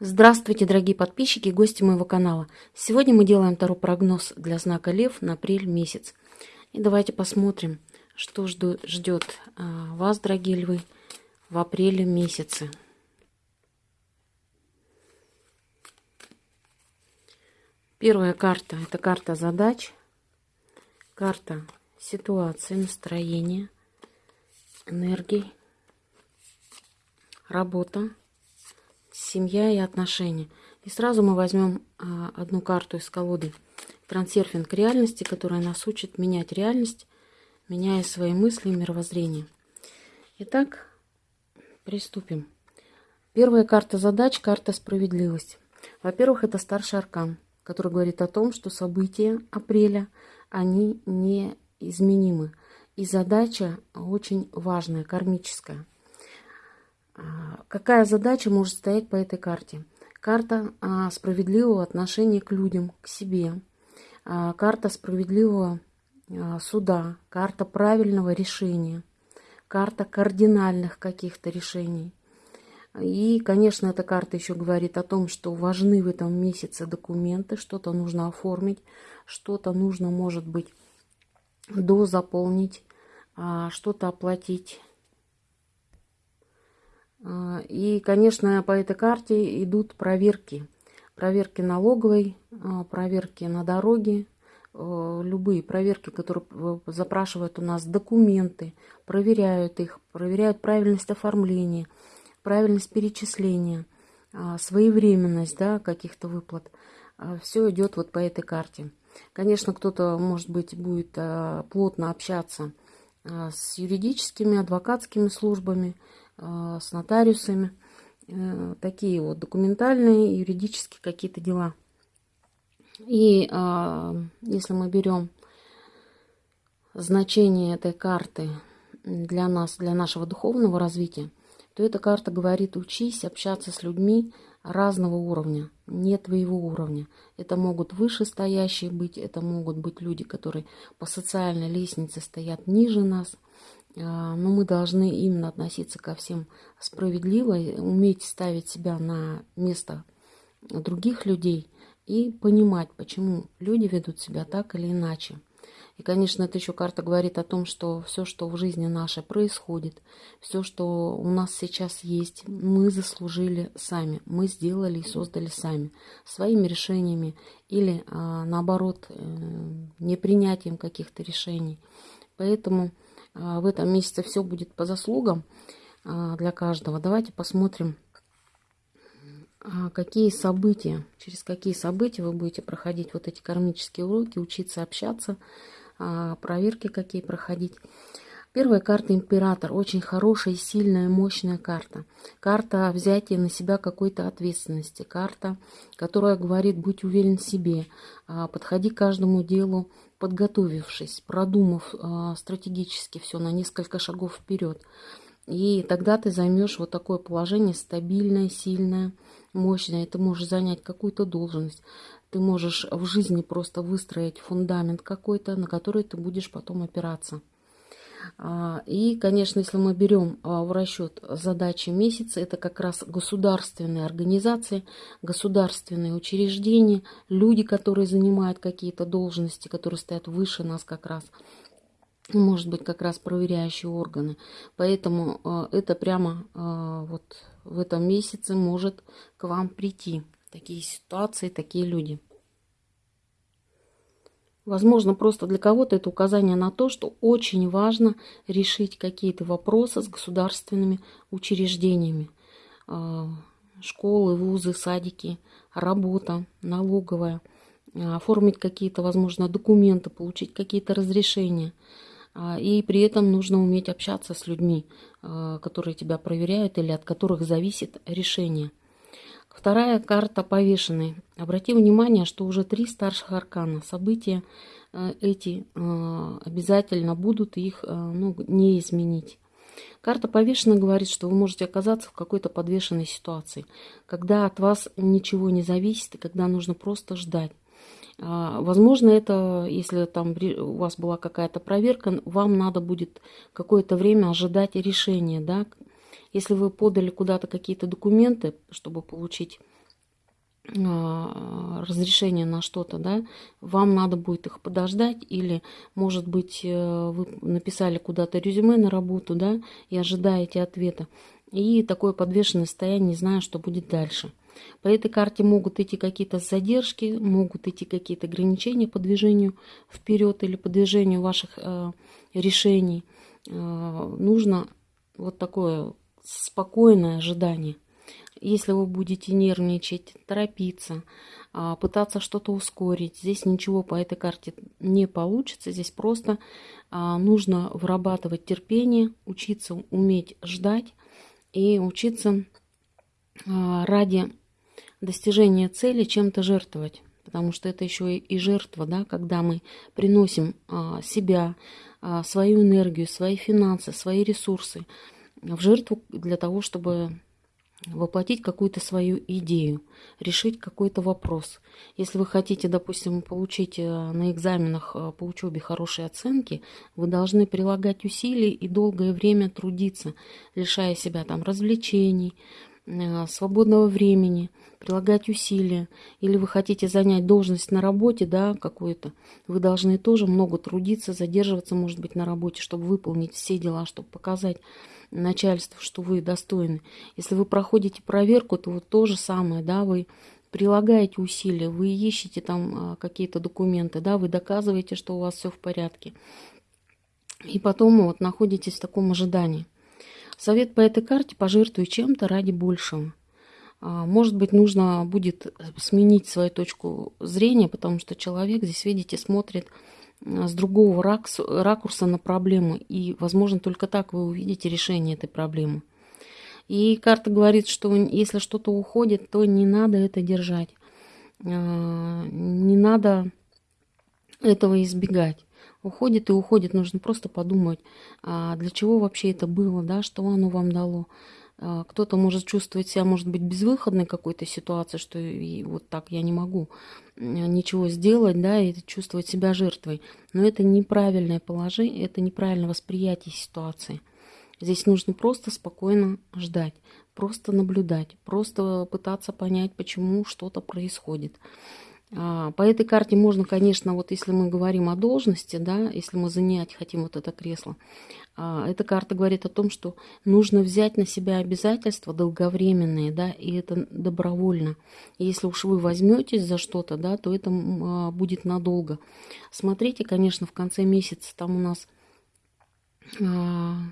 Здравствуйте, дорогие подписчики и гости моего канала. Сегодня мы делаем второй прогноз для знака Лев на апрель месяц. И давайте посмотрим, что ждет а, вас, дорогие львы, в апреле месяце. Первая карта – это карта задач, карта ситуации, настроения, энергии, работа семья и отношения. И сразу мы возьмем а, одну карту из колоды трансерфинг реальности, которая нас учит менять реальность, меняя свои мысли и мировоззрение. Итак, приступим. Первая карта задач, карта справедливость. Во-первых, это старший аркан, который говорит о том, что события апреля, они неизменимы. И задача очень важная, кармическая – какая задача может стоять по этой карте? Карта а, справедливого отношения к людям, к себе. А, карта справедливого суда. Карта правильного решения. Карта кардинальных каких-то решений. И, конечно, эта карта еще говорит о том, что важны в этом месяце документы, что-то нужно оформить, что-то нужно, может быть, дозаполнить, что-то оплатить, а, и, конечно, по этой карте идут проверки. Проверки налоговой, а, проверки на дороге, а, любые проверки, которые запрашивают у нас документы, проверяют их, проверяют правильность оформления, правильность перечисления, своевременность да, каких-то выплат. Все идет вот по этой карте. Конечно, кто-то, может быть, будет плотно общаться с юридическими, адвокатскими службами, а, с нотариусами. Э, такие вот документальные, юридические какие-то дела. И а, если мы берем значение этой карты для нас, для нашего духовного развития, то эта карта говорит, учись общаться с людьми разного уровня, не твоего уровня. Это могут вышестоящие быть, это могут быть люди, которые по социальной лестнице стоят ниже нас – а, но мы должны именно относиться ко всем справедливо, уметь ставить себя на место других людей и понимать, почему люди ведут себя так или иначе. И, конечно, эта еще карта говорит о том, что все, что в жизни нашей происходит, все, что у нас сейчас есть, мы заслужили сами, мы сделали и создали сами, своими решениями или, а, наоборот, э, непринятием каких-то решений. Поэтому а, в этом месяце все будет по заслугам а, для каждого. Давайте посмотрим, а, какие события, через какие события вы будете проходить вот эти кармические уроки, учиться общаться, проверки какие проходить. Первая карта Император. Очень хорошая, сильная, мощная карта. Карта взятия на себя какой-то ответственности. Карта, которая говорит, будь уверен в себе, подходи к каждому делу подготовившись, продумав э, стратегически все на несколько шагов вперед. И тогда ты займешь вот такое положение стабильное, сильное, мощное. Ты можешь занять какую-то должность. Ты можешь в жизни просто выстроить фундамент какой-то, на который ты будешь потом опираться. А, и, конечно, если мы берем а, в расчет задачи месяца, это как раз государственные организации, государственные учреждения, люди, которые занимают какие-то должности, которые стоят выше нас как раз, может быть, как раз проверяющие органы. Поэтому а, это прямо вот в этом месяце может к вам прийти. Такие ситуации, такие люди. Возможно, просто для кого-то это указание на то, что очень важно решить какие-то вопросы с государственными учреждениями. А, школы, вузы, садики, работа, налоговая, а, оформить какие-то, возможно, документы, получить какие-то разрешения. А, и при этом нужно уметь общаться с людьми, которые тебя проверяют или от которых зависит решение. Вторая карта повешенной. Обрати внимание, что уже три старших аркана. События э, эти э, обязательно будут, их э, ну, не изменить. Карта повешенной говорит, что вы можете оказаться в какой-то подвешенной ситуации, когда от вас ничего не зависит и когда нужно просто ждать. А, возможно, это, если там у вас была какая-то проверка, вам надо будет какое-то время ожидать решения, да, если вы подали куда-то какие-то документы, чтобы получить а, разрешение на что-то, да, вам надо будет их подождать, или, может быть, э, вы написали куда-то резюме на работу, да, и ожидаете ответа. И такое подвешенное состояние, не знаю, что будет дальше. По этой карте могут идти какие-то задержки, могут идти какие-то ограничения по движению вперед или по движению ваших э, решений. Э, нужно вот такое спокойное ожидание. Если вы будете нервничать, торопиться, а, пытаться что-то ускорить, здесь ничего по этой карте не получится. Здесь просто а, нужно вырабатывать терпение, учиться уметь ждать и учиться а, ради достижения цели чем-то жертвовать. Потому что это еще и жертва, да, когда мы приносим себя, свою энергию, свои финансы, свои ресурсы в жертву для того, чтобы воплотить какую-то свою идею, решить какой-то вопрос. Если вы хотите, допустим, получить э, на экзаменах э, по учебе хорошие оценки, вы должны прилагать усилия и долгое время трудиться, лишая себя там развлечений, свободного времени, прилагать усилия. Или вы хотите занять должность на работе, да, какую-то, вы должны тоже много трудиться, задерживаться, может быть, на работе, чтобы выполнить все дела, чтобы показать начальству, что вы достойны. Если вы проходите проверку, то вот то же самое, да, вы прилагаете усилия, вы ищете там а, какие-то документы, да, вы доказываете, что у вас все в порядке. И потом вот находитесь в таком ожидании. Совет по этой карте – пожертвуй чем-то ради большего. А, может быть, нужно будет сменить свою точку зрения, потому что человек здесь, видите, смотрит с другого ракурса на проблему. И, возможно, только так вы увидите решение этой проблемы. И карта говорит, что если что-то уходит, то не надо это держать. А, не надо этого избегать. Уходит и уходит. Нужно просто подумать, а для чего вообще это было, да, что оно вам дало. А, кто-то может чувствовать себя, может быть, безвыходной какой-то ситуации, что и вот так я не могу ничего сделать, да, и чувствовать себя жертвой. Но это неправильное положение, это неправильное восприятие ситуации. Здесь нужно просто спокойно ждать, просто наблюдать, просто пытаться понять, почему что-то происходит. А, по этой карте можно, конечно, вот если мы говорим о должности, да, если мы занять хотим вот это кресло, а, эта карта говорит о том, что нужно взять на себя обязательства долговременные, да, и это добровольно. Если уж вы возьметесь за что-то, да, то это а, будет надолго. Смотрите, конечно, в конце месяца там у нас в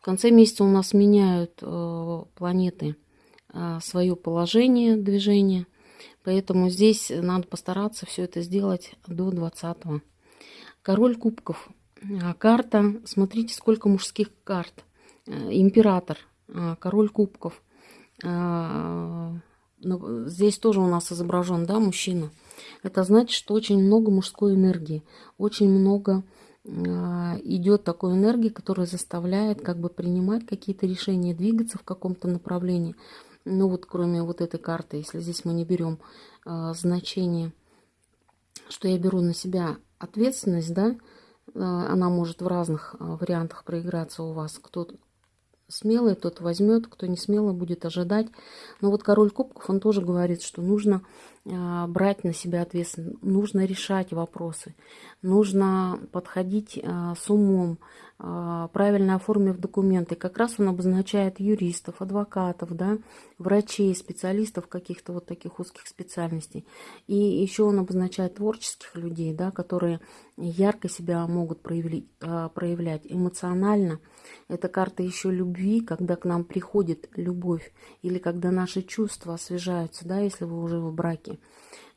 конце месяца у нас меняют планеты свое положение движения – Поэтому здесь надо постараться все это сделать до 20 -го. Король кубков. А, карта, смотрите, сколько мужских карт. Э, император, а, король кубков. А, ну, здесь тоже у нас изображен, да, мужчина. Это значит, что очень много мужской энергии, очень много идет такой энергии, которая заставляет как бы принимать какие-то решения, двигаться в каком-то направлении. Ну вот кроме вот этой карты, если здесь мы не берем э, значение, что я беру на себя ответственность, да, э, она может в разных э, вариантах проиграться у вас. Кто смелый, тот возьмет, кто не смелый, будет ожидать. Но вот король кубков, он тоже говорит, что нужно брать на себя ответственность, нужно решать вопросы, нужно подходить э, с умом, а, правильно оформив документы. Как раз он обозначает юристов, адвокатов, да, врачей, специалистов каких-то вот таких узких специальностей. И еще он обозначает творческих людей, да, которые ярко себя могут проявлять, а, проявлять эмоционально. Это карта еще любви, когда к нам приходит любовь, или когда наши чувства освежаются, да, если вы уже в браке.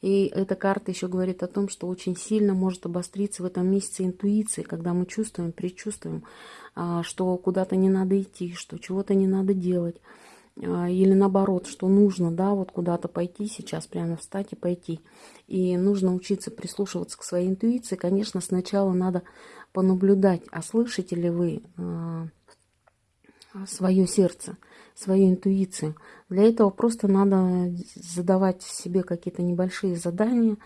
И эта карта еще говорит о том, что очень сильно может обостриться в этом месяце интуиция, когда мы чувствуем, предчувствуем, а, что куда-то не надо идти, что чего-то не надо делать. А, или наоборот, что нужно, да, вот куда-то пойти сейчас, прямо встать и пойти. И нужно учиться прислушиваться к своей интуиции. Конечно, сначала надо понаблюдать, а слышите ли вы а, свое сердце, свою интуицию. Для этого просто надо задавать себе какие-то небольшие задания.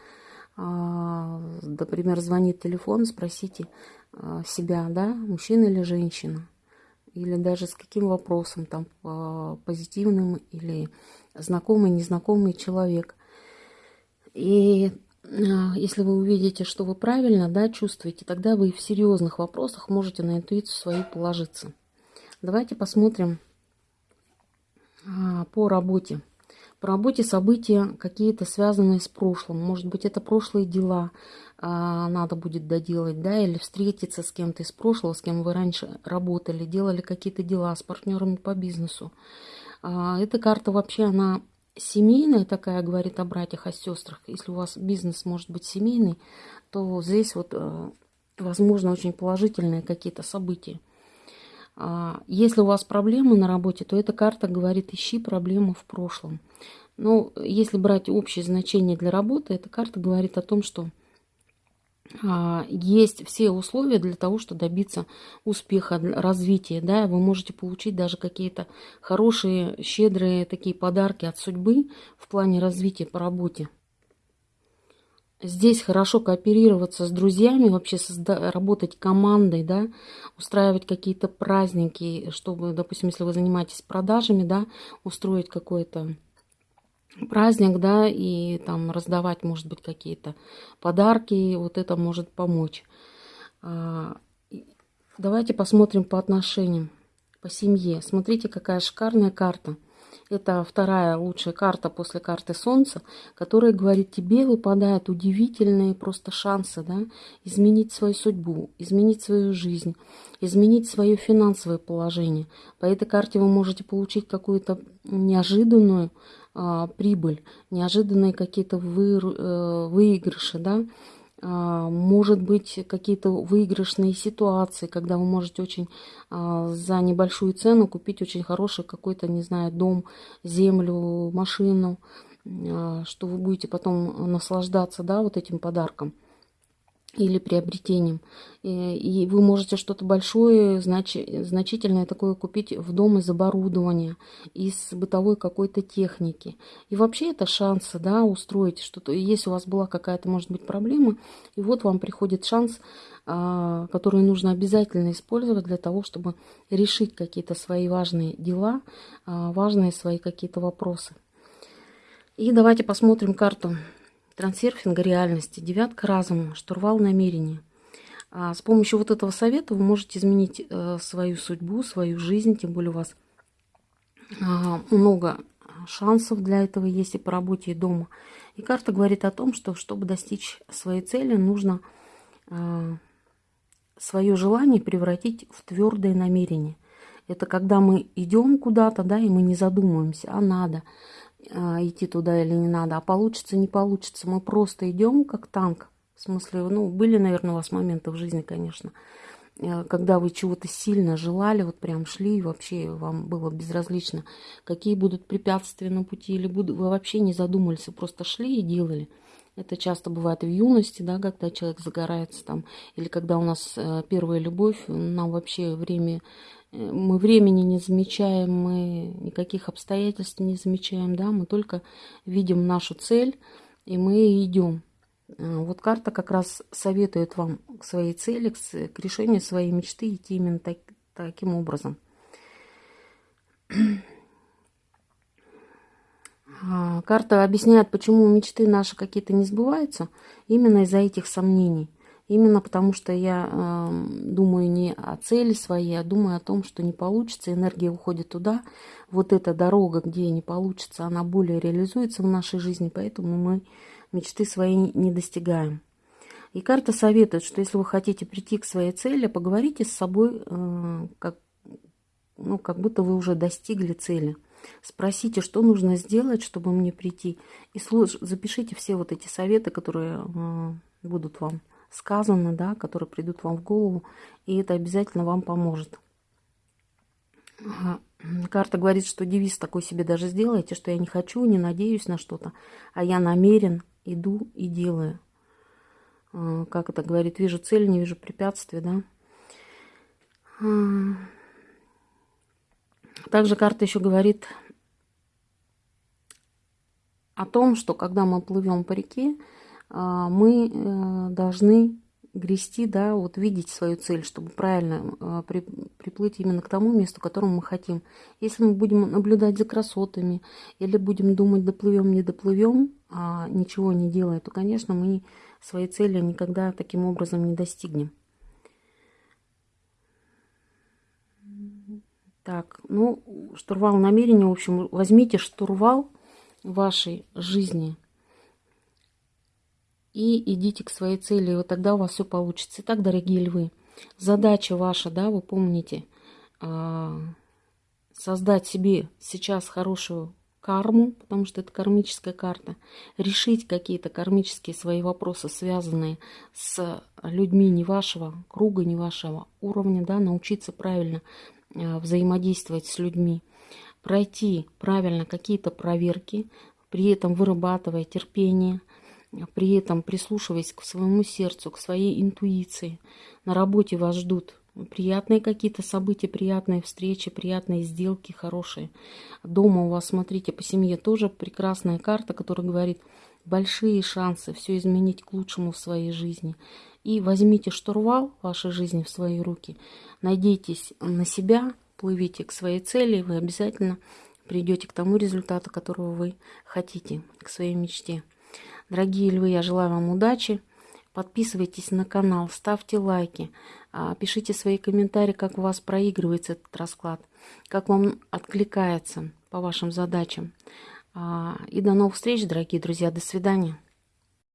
А, например, звонит телефон, спросите а, себя, да, мужчина или женщина. или даже с каким вопросом, там, позитивным или знакомый, незнакомый человек. И если вы увидите, что вы правильно да, чувствуете, тогда вы в серьезных вопросах можете на интуицию свою положиться. Давайте посмотрим по работе. По работе события какие-то связанные с прошлым. Может быть, это прошлые дела а, надо будет доделать, да, или встретиться с кем-то из прошлого, с кем вы раньше работали, делали какие-то дела с партнерами по бизнесу. А, эта карта вообще, она семейная такая, говорит о братьях, о сестрах. Если у вас бизнес может быть семейный, то здесь вот, э, возможно, очень положительные какие-то события. А, если у вас проблемы на работе, то эта карта говорит, ищи проблемы в прошлом. Но если брать общее значение для работы, эта карта говорит о том, что а, есть все условия для того, чтобы добиться успеха, развития. Да? Вы можете получить даже какие-то хорошие, щедрые такие подарки от судьбы в плане развития по работе. Здесь хорошо кооперироваться с друзьями, вообще созда- работать командой, да, устраивать какие-то праздники, чтобы, допустим, если вы занимаетесь продажами, да, устроить какой-то праздник, да, и там раздавать, может быть, какие-то подарки, вот это может помочь. А, давайте посмотрим по отношениям, по семье. Смотрите, какая шикарная карта. Это вторая лучшая карта после карты Солнца, которая говорит, тебе выпадают удивительные просто шансы да, изменить свою судьбу, изменить свою жизнь, изменить свое финансовое положение. По этой карте вы можете получить какую-то неожиданную а, прибыль, неожиданные какие-то вы, э, выигрыши, да, может быть, какие-то выигрышные ситуации, когда вы можете очень а, за небольшую цену купить очень хороший какой-то, не знаю, дом, землю, машину, а, что вы будете потом наслаждаться, да, вот этим подарком или приобретением. И, и вы можете что-то большое, знач, значительное такое купить в дом из оборудования, из бытовой какой-то техники. И вообще это шансы, да, устроить что-то. Если у вас была какая-то, может быть, проблема, и вот вам приходит шанс, а, который нужно обязательно использовать для того, чтобы решить какие-то свои важные дела, а, важные свои какие-то вопросы. И давайте посмотрим карту трансерфинга реальности, девятка разума, штурвал намерения. А с помощью вот этого совета вы можете изменить э, свою судьбу, свою жизнь, тем более у вас э, много шансов для этого есть и по работе, и дома. И карта говорит о том, что чтобы достичь своей цели, нужно э, свое желание превратить в твердое намерение. Это когда мы идем куда-то, да, и мы не задумываемся, а надо. А, идти туда или не надо, а получится, не получится. Мы просто идем как танк. В смысле, ну, были, наверное, у вас моменты в жизни, конечно, э, когда вы чего-то сильно желали, вот прям шли, и вообще вам было безразлично, какие будут препятствия на пути, или вы вообще не задумывались, просто шли и делали. Это часто бывает в юности, да, когда человек загорается там, или когда у нас э, первая любовь, нам вообще время мы времени не замечаем, мы никаких обстоятельств не замечаем, да, мы только видим нашу цель, и мы идем. А, вот карта как раз советует вам к своей цели, к решению своей мечты идти именно так, таким образом. А, карта объясняет, почему мечты наши какие-то не сбываются, именно из-за этих сомнений. Именно потому, что я э, думаю не о цели своей, а думаю о том, что не получится, энергия уходит туда. Вот эта дорога, где не получится, она более реализуется в нашей жизни, поэтому мы мечты свои не достигаем. И карта советует, что если вы хотите прийти к своей цели, поговорите с собой, э, как, ну, как будто вы уже достигли цели. Спросите, что нужно сделать, чтобы мне прийти. И запишите все вот эти советы, которые э, будут вам сказано, да, которые придут вам в голову, и это обязательно вам поможет. Карта говорит, что девиз такой себе даже сделайте, что я не хочу, не надеюсь на что-то, а я намерен, иду и делаю. А, как это говорит, вижу цель, не вижу препятствия, да. А, также карта еще говорит о том, что когда мы плывем по реке, а, мы э, должны грести, да, вот видеть свою цель, чтобы правильно э, при, приплыть именно к тому месту, которому мы хотим. Если мы будем наблюдать за красотами или будем думать, доплывем, не доплывем, а ничего не делая, то, конечно, мы своей цели никогда таким образом не достигнем. Так, ну, штурвал намерения, в общем, возьмите штурвал вашей жизни и идите к своей цели, и вот тогда у вас все получится. Итак, дорогие львы, задача ваша, да, вы помните, а, создать себе сейчас хорошую карму, потому что это кармическая карта, решить какие-то кармические свои вопросы, связанные с людьми не вашего круга, не вашего уровня, да, научиться правильно взаимодействовать с людьми, пройти правильно какие-то проверки, при этом вырабатывая терпение, при этом прислушиваясь к своему сердцу, к своей интуиции. На работе вас ждут приятные какие-то события, приятные встречи, приятные сделки, хорошие. Дома у вас, смотрите, по семье тоже прекрасная карта, которая говорит большие шансы все изменить к лучшему в своей жизни. И возьмите штурвал вашей жизни в свои руки, надейтесь на себя, плывите к своей цели, и вы обязательно придете к тому результату, которого вы хотите, к своей мечте. Дорогие львы, я желаю вам удачи. Подписывайтесь на канал, ставьте лайки, а, пишите свои комментарии, как у вас проигрывается этот расклад, как вам откликается по вашим задачам. А, и до новых встреч, дорогие друзья. До свидания.